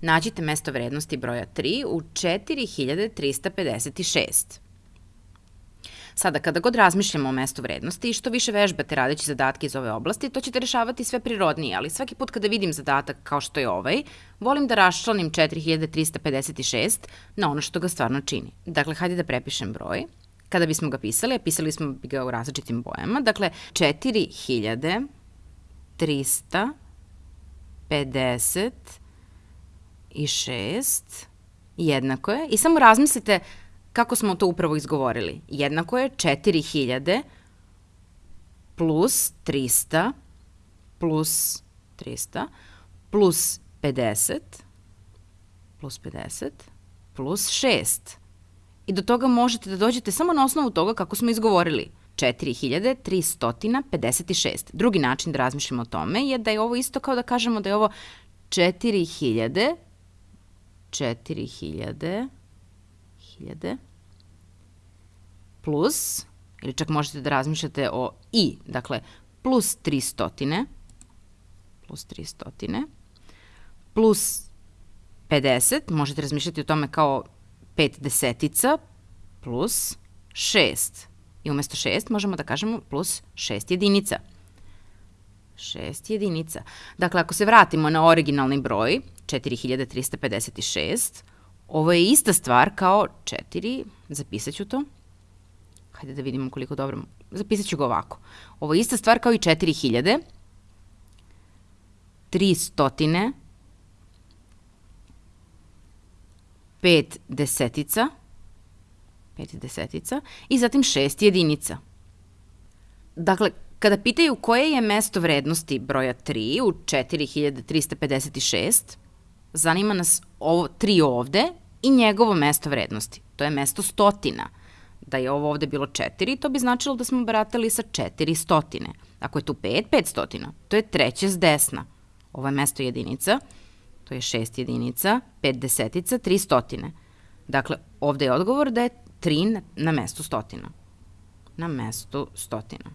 Nađite mesto vrednosti broja 3 u 4356. Sada, kada god razmišljamo o mestu vrednosti i što više vežbate radeći zadatke iz ove oblasti, to ćete rešavati sve prirodnije, ali svaki put kada vidim zadatak kao što je ovaj, volim da raščlanim 4356 na ono što ga stvarno čini. Dakle, hajde da prepišem broj. Kada bismo ga pisali, a pisali smo ga u različitim bojama, dakle, 4356 jednako je, i samo razmislite kako smo to upravo izgovorili. Jednako je 4000 plus 300 plus 300 plus 50 plus 50 plus 6. I do toga možete da dođete samo na osnovu toga kako smo izgovorili. 4356. Drugi način da razmišljamo o tome je da je ovo isto kao da kažemo da je ovo 4000 4000 1000 plus, ili čak možete da razmišljate o i, dakle, plus 300, plus 300, plus 50, možete razmišljati o tome kao 5 desetica, plus 6. I umesto 6 možemo da kažemo plus 6 jedinica. 6 jedinica. Dakle, ako se vratimo na originalni broj, 4356, ovo je ista stvar kao 4, zapisat ću to, Hajde da vidimo koliko dobro. Zapisat ću ga ovako. Ovo je ista stvar kao i 4000. 300. 5 desetica. 5 desetica. I zatim 6 jedinica. Dakle, kada pitaju koje je mesto vrednosti broja 3 u 4356, zanima nas ovo 3 ovde i njegovo mesto vrednosti. To je mesto stotina da je ovo ovde bilo 4, to bi značilo da smo baratali sa 400. Ako je tu 5, 500. To je treće s desna. Ovo je mesto jedinica, to je 6 jedinica, 5 desetica, 300. Dakle, ovde je odgovor da je 3 na mestu stotina. Na mestu stotina.